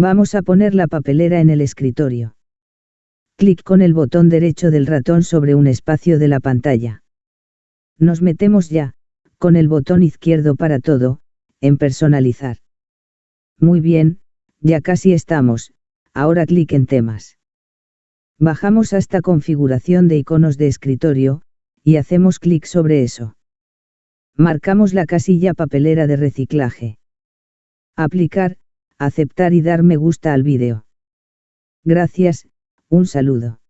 Vamos a poner la papelera en el escritorio. Clic con el botón derecho del ratón sobre un espacio de la pantalla. Nos metemos ya, con el botón izquierdo para todo, en personalizar. Muy bien, ya casi estamos, ahora clic en temas. Bajamos hasta configuración de iconos de escritorio, y hacemos clic sobre eso. Marcamos la casilla papelera de reciclaje. Aplicar, aceptar y dar me gusta al vídeo. Gracias, un saludo.